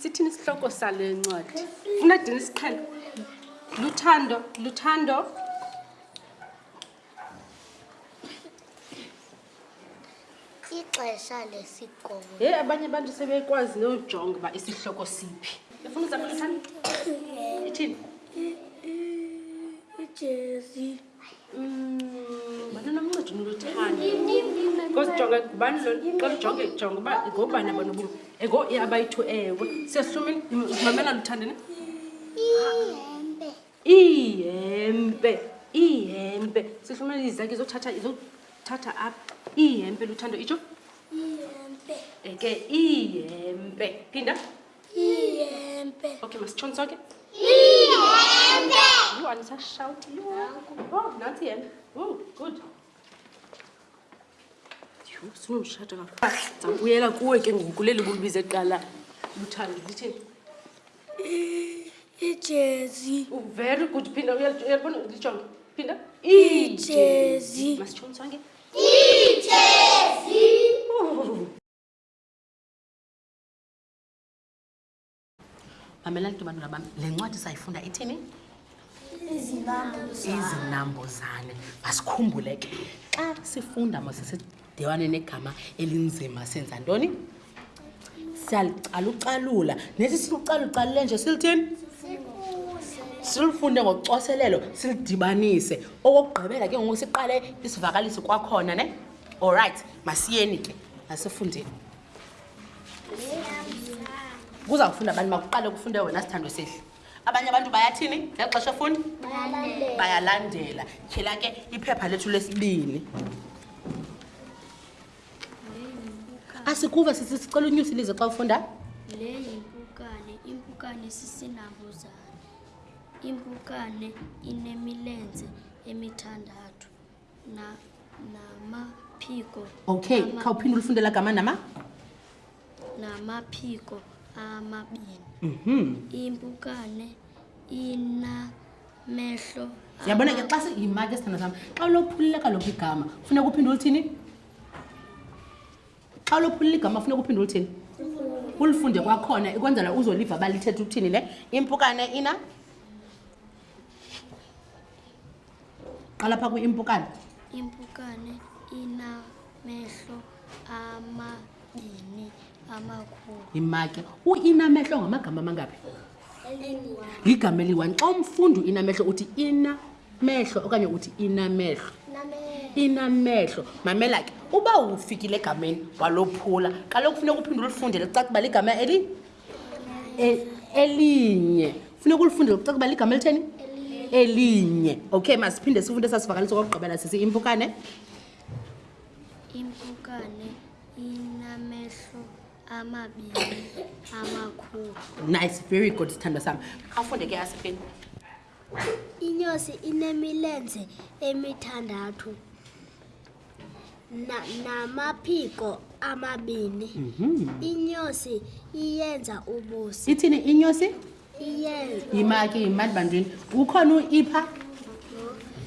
sithini isihloko sale ncwadi funa dini isiqhelo luthando luthando ixesha lesikolo heyi abanye abantu sebekwazi nojonga uba isihloko siphi efuna uzabalisana ithini ijezi bantwana mncedi noluthanda kozijonge ngubani lo xa lujonge jonge uba ngobani abantu bo ego abayi-two ewe siyahlumile mamela luthandene ihempe ihempe sihlumela izaki izothatha izothatha apha ihempe luthando itsho ihempe eke ihempe phinda ihempe okay masitshoni sonke ihempe yho andisashawuti yho oh, nantsi ihempe oh, good sinomshata kakhulu ndizabuyela kuwe ke ngoku leli bulibize kuqala luthando litheni ijezi very good phinda uyalibona lijonge phinda ijezi masitshomi sonke ijezi mamelani ke bantwana bam le ncwadi sayifunda ithini izinambuzane masikhumbule ke xa sifunda masisidewane negama elinzima senza ntoni siyalucalucalula nesi silucalucalule nje silithini silufunde ngocoselelo silidibanise okokugqibela ke ngoku siqale isivakalisi kwakhona ne allright masiyeni ke masifundeni kuza kufunda abantu makuqale kufunde wena sithando sihle abanye abantu bayathini ngeli xesha efundi bayalandela tyhela ke iphepha lethu lesibini asikuva sisi sicela unyusi lize xa ufunda le yimpukane impukane sisinabuzane impukane inemilenze emithandathu namaphiko okay khawuphinde ulifunde la gama nama namaphiko amabini mhm. impukane inamehlo yabona ke xa siyimake sithanda sam xa ulophulile kaloku igama funeka uphinde ulithini xa ulophulile igama funeka uphinde ulithini ulifunde kwakhona ikwenzela uzoliva balithetha ukuthini le impukane ina qala phaa kwi-impukane impukane inamehlo amabini amakhulu imake uinamehlo ngamagama amangaphi ligama eliyi-one xa umfundi uinamehlo uthi inamehlo okanye uthi inamehlo inamehlo mamela ke uba ufikile egameni walophula kaloku funeka uphinde ulifunde licaca uba ligama eli E, elinye funeka ulifunde lokuceka uba ligama elitheni elinye okay masiphinde sifunde esasivakaliso kokugqibela sisi impukane impukane inamehlo amabini amakhulu nice very good sithandwa sam afunde ke asifeni Inyosi inemilenze emithandathu na- namaphiko amabini. Mhm. Inyosi iyenza ubusi. ithini inyosi Iyenza yima ke yima ndibantwini ukhona uipha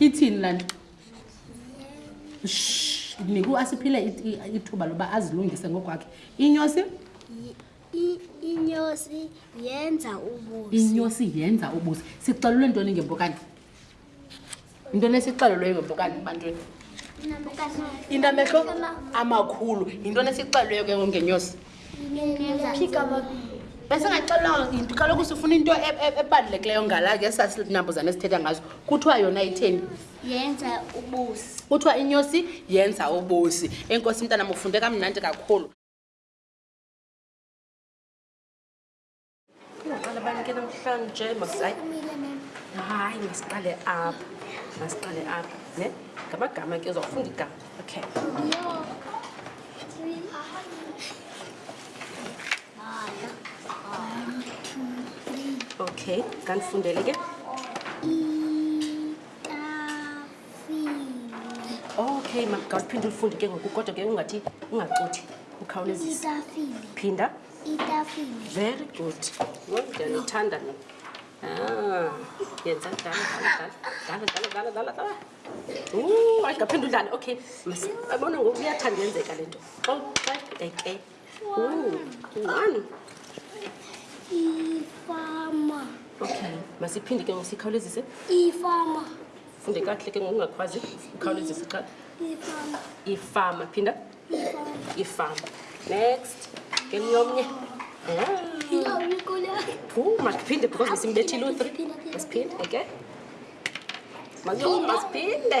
ithini laa nto Shh, ndinika uasiphile it- i- ithuba loba azilungise ngokwakhe inyosi inyosi yenza ubusi inyosi yenza ubusi sixelulwe ntoni ngempokane intoni esixelulweyo ngempokane ebantwini inamehlo amakhulu yintoni esixelweyo ke ngenyosi besingaxelelanga into kaloku sifuna into e-, e-, ebalulekileyo ngala ke sasinambuzane esithetha ngazo kuthiwa yona itheni yenza ubusi kuthiwa inyosi yenza ubusi enkosi mntanam ufunde kamnandi kakhulu ke namhlanje hayi masiqale apha masiqale apha ne ngamagama ke uzawufunda igama okay okay kandifundele ke okay makawuphinde ulifunde ke ngoku kodwa ke ungathi ungacothi ukhawulezisa phinda itafile very good wendlela uthanda ni ah, yenza dalaaaaaaaaa ayingaphinde udlale okay abona ngoku uyathanda yenzeka le nto xa xa eke one ifama okay masiphinde ke ngosikhawulezise ifama funde kakuhle ke ngokungakwazi ukhawulezise xa ifama ifama phinda ifama next ngemnye omnye masiphinde because besimbethile u-three masiphinde okay masiphinde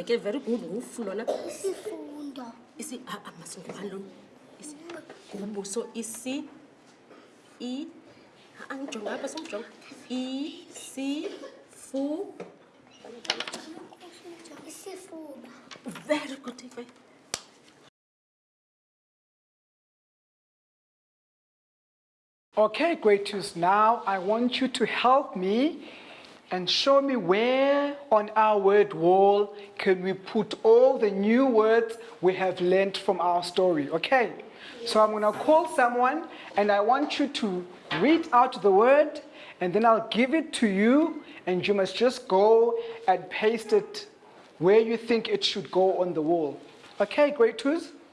eke very good ngufu lona isifundo isi ah, ah, masingubani lona isigubu so isi i angijonga ah, apha somjonga isifu isifuba very good ife Okay, great news. Now I want you to help me and show me where on our word wall can we put all the new words we have learned from our story, okay? So I'm going to call someone and I want you to read out the word and then I'll give it to you and you must just go and paste it where you think it should go on the wall. Okay, great twos?